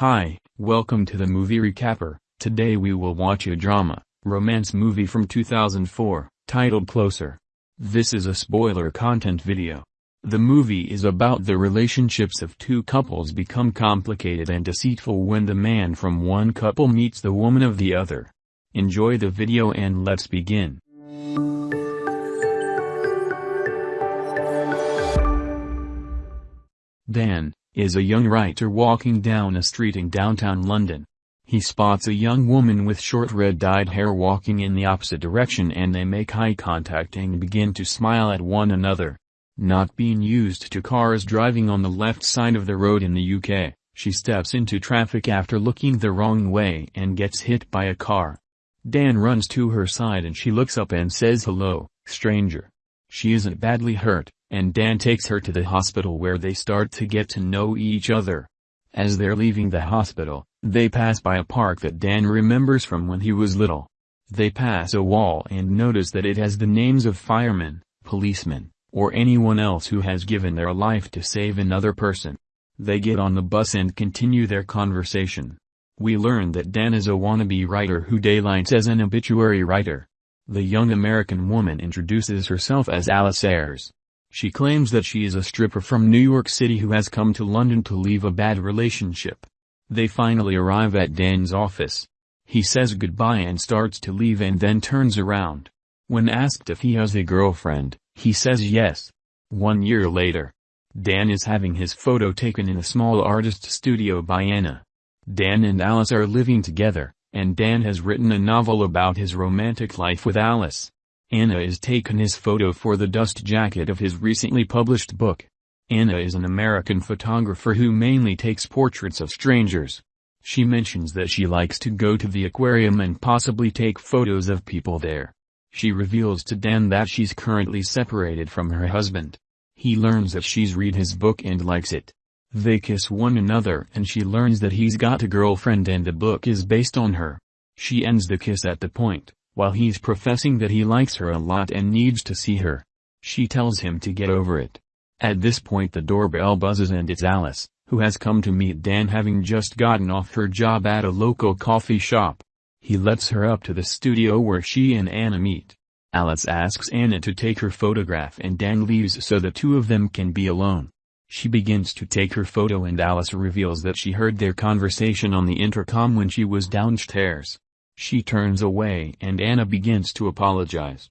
Hi, welcome to the Movie Recapper. Today we will watch a drama, romance movie from 2004, titled Closer. This is a spoiler content video. The movie is about the relationships of two couples become complicated and deceitful when the man from one couple meets the woman of the other. Enjoy the video and let's begin. Dan, is a young writer walking down a street in downtown London. He spots a young woman with short red-dyed hair walking in the opposite direction and they make eye contact and begin to smile at one another. Not being used to cars driving on the left side of the road in the UK, she steps into traffic after looking the wrong way and gets hit by a car. Dan runs to her side and she looks up and says hello, stranger. She isn't badly hurt, and Dan takes her to the hospital where they start to get to know each other. As they're leaving the hospital, they pass by a park that Dan remembers from when he was little. They pass a wall and notice that it has the names of firemen, policemen, or anyone else who has given their life to save another person. They get on the bus and continue their conversation. We learn that Dan is a wannabe writer who daylights as an obituary writer. The young American woman introduces herself as Alice Ayres. She claims that she is a stripper from New York City who has come to London to leave a bad relationship. They finally arrive at Dan's office. He says goodbye and starts to leave and then turns around. When asked if he has a girlfriend, he says yes. One year later, Dan is having his photo taken in a small artist studio by Anna. Dan and Alice are living together, and Dan has written a novel about his romantic life with Alice. Anna is taken his photo for the dust jacket of his recently published book. Anna is an American photographer who mainly takes portraits of strangers. She mentions that she likes to go to the aquarium and possibly take photos of people there. She reveals to Dan that she's currently separated from her husband. He learns that she's read his book and likes it. They kiss one another and she learns that he's got a girlfriend and the book is based on her. She ends the kiss at the point while he's professing that he likes her a lot and needs to see her. She tells him to get over it. At this point the doorbell buzzes and it's Alice, who has come to meet Dan having just gotten off her job at a local coffee shop. He lets her up to the studio where she and Anna meet. Alice asks Anna to take her photograph and Dan leaves so the two of them can be alone. She begins to take her photo and Alice reveals that she heard their conversation on the intercom when she was downstairs. She turns away and Anna begins to apologize.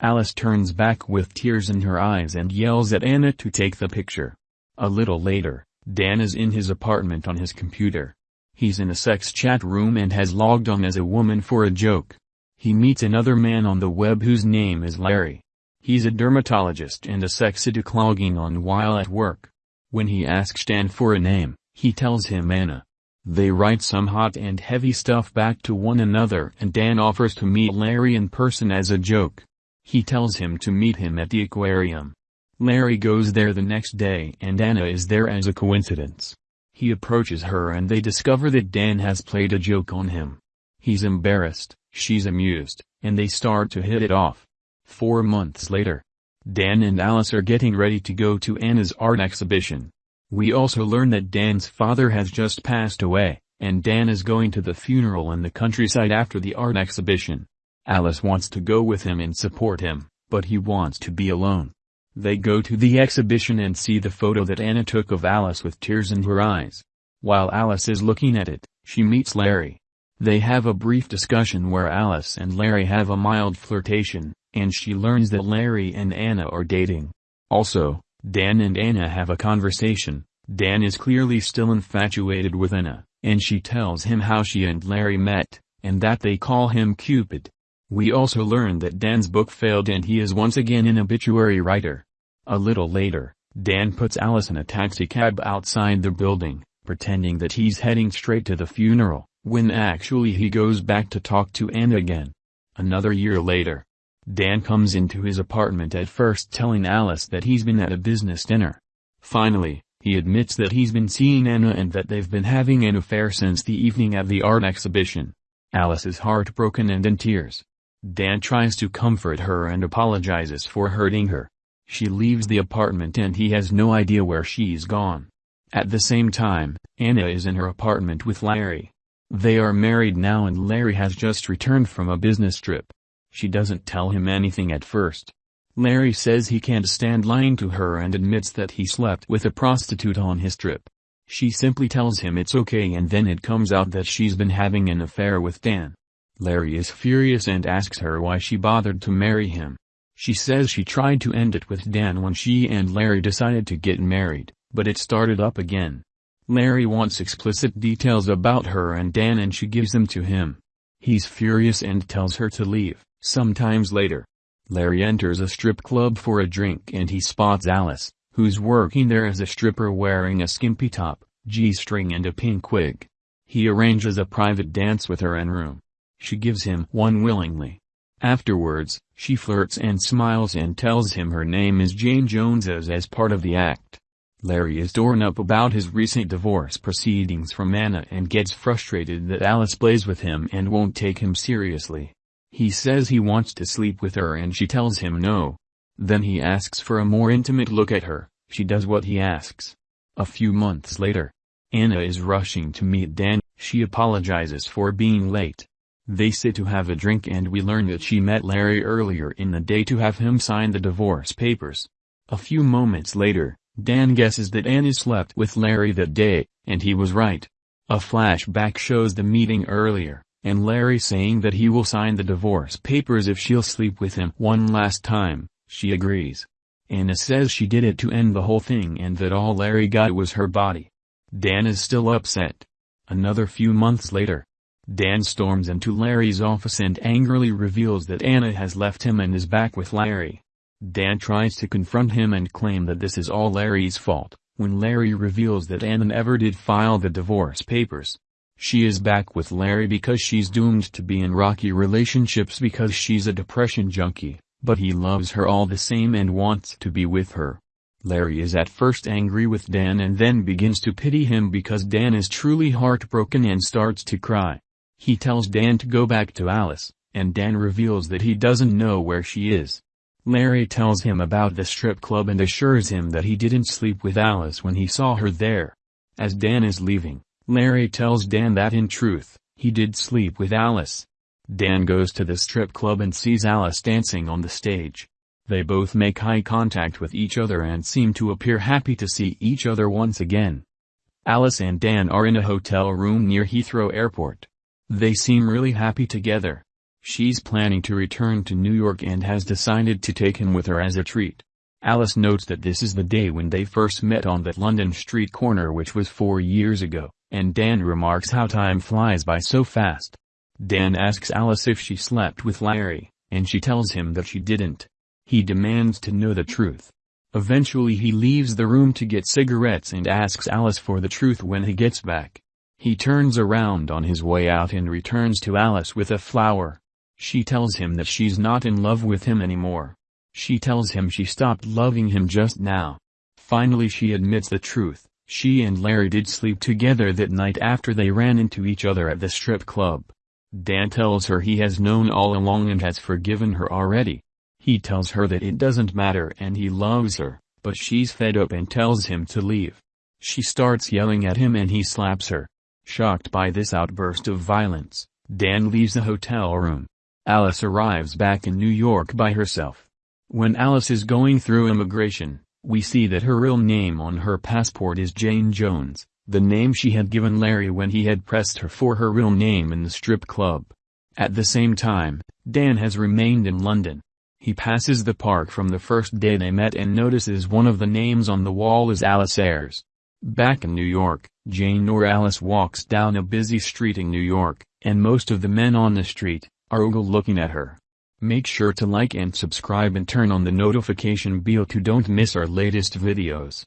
Alice turns back with tears in her eyes and yells at Anna to take the picture. A little later, Dan is in his apartment on his computer. He's in a sex chat room and has logged on as a woman for a joke. He meets another man on the web whose name is Larry. He's a dermatologist and a sex addict logging on while at work. When he asks Dan for a name, he tells him Anna. They write some hot and heavy stuff back to one another and Dan offers to meet Larry in person as a joke. He tells him to meet him at the aquarium. Larry goes there the next day and Anna is there as a coincidence. He approaches her and they discover that Dan has played a joke on him. He's embarrassed, she's amused, and they start to hit it off. Four months later, Dan and Alice are getting ready to go to Anna's art exhibition. We also learn that Dan's father has just passed away, and Dan is going to the funeral in the countryside after the art exhibition. Alice wants to go with him and support him, but he wants to be alone. They go to the exhibition and see the photo that Anna took of Alice with tears in her eyes. While Alice is looking at it, she meets Larry. They have a brief discussion where Alice and Larry have a mild flirtation, and she learns that Larry and Anna are dating. Also, Dan and Anna have a conversation. Dan is clearly still infatuated with Anna, and she tells him how she and Larry met, and that they call him Cupid. We also learn that Dan's book failed and he is once again an obituary writer. A little later, Dan puts Alice in a taxicab outside the building, pretending that he's heading straight to the funeral, when actually he goes back to talk to Anna again. Another year later, Dan comes into his apartment at first telling Alice that he's been at a business dinner. Finally, he admits that he's been seeing Anna and that they've been having an affair since the evening at the art exhibition. Alice is heartbroken and in tears. Dan tries to comfort her and apologizes for hurting her. She leaves the apartment and he has no idea where she's gone. At the same time, Anna is in her apartment with Larry. They are married now and Larry has just returned from a business trip. She doesn't tell him anything at first. Larry says he can't stand lying to her and admits that he slept with a prostitute on his trip. She simply tells him it's okay and then it comes out that she's been having an affair with Dan. Larry is furious and asks her why she bothered to marry him. She says she tried to end it with Dan when she and Larry decided to get married, but it started up again. Larry wants explicit details about her and Dan and she gives them to him. He's furious and tells her to leave. Sometimes later, Larry enters a strip club for a drink and he spots Alice, who's working there as a stripper wearing a skimpy top, G-string and a pink wig. He arranges a private dance with her in room. She gives him one willingly. Afterwards, she flirts and smiles and tells him her name is Jane Jones as as part of the act. Larry is torn up about his recent divorce proceedings from Anna and gets frustrated that Alice plays with him and won't take him seriously. He says he wants to sleep with her and she tells him no. Then he asks for a more intimate look at her, she does what he asks. A few months later, Anna is rushing to meet Dan, she apologizes for being late. They sit to have a drink and we learn that she met Larry earlier in the day to have him sign the divorce papers. A few moments later, Dan guesses that Anna slept with Larry that day, and he was right. A flashback shows the meeting earlier, and Larry saying that he will sign the divorce papers if she'll sleep with him one last time, she agrees. Anna says she did it to end the whole thing and that all Larry got was her body. Dan is still upset. Another few months later, Dan storms into Larry's office and angrily reveals that Anna has left him and is back with Larry. Dan tries to confront him and claim that this is all Larry's fault, when Larry reveals that Anna never did file the divorce papers. She is back with Larry because she's doomed to be in rocky relationships because she's a depression junkie, but he loves her all the same and wants to be with her. Larry is at first angry with Dan and then begins to pity him because Dan is truly heartbroken and starts to cry. He tells Dan to go back to Alice, and Dan reveals that he doesn't know where she is. Larry tells him about the strip club and assures him that he didn't sleep with Alice when he saw her there. As Dan is leaving, Larry tells Dan that in truth, he did sleep with Alice. Dan goes to the strip club and sees Alice dancing on the stage. They both make eye contact with each other and seem to appear happy to see each other once again. Alice and Dan are in a hotel room near Heathrow Airport. They seem really happy together. She's planning to return to New York and has decided to take him with her as a treat. Alice notes that this is the day when they first met on that London street corner which was four years ago, and Dan remarks how time flies by so fast. Dan asks Alice if she slept with Larry, and she tells him that she didn't. He demands to know the truth. Eventually he leaves the room to get cigarettes and asks Alice for the truth when he gets back. He turns around on his way out and returns to Alice with a flower. She tells him that she's not in love with him anymore. She tells him she stopped loving him just now. Finally she admits the truth, she and Larry did sleep together that night after they ran into each other at the strip club. Dan tells her he has known all along and has forgiven her already. He tells her that it doesn't matter and he loves her, but she's fed up and tells him to leave. She starts yelling at him and he slaps her. Shocked by this outburst of violence, Dan leaves the hotel room. Alice arrives back in New York by herself. When Alice is going through immigration, we see that her real name on her passport is Jane Jones, the name she had given Larry when he had pressed her for her real name in the strip club. At the same time, Dan has remained in London. He passes the park from the first day they met and notices one of the names on the wall is Alice Ayres. Back in New York, Jane or Alice walks down a busy street in New York, and most of the men on the street, are looking at her. Make sure to like and subscribe and turn on the notification bell to don't miss our latest videos.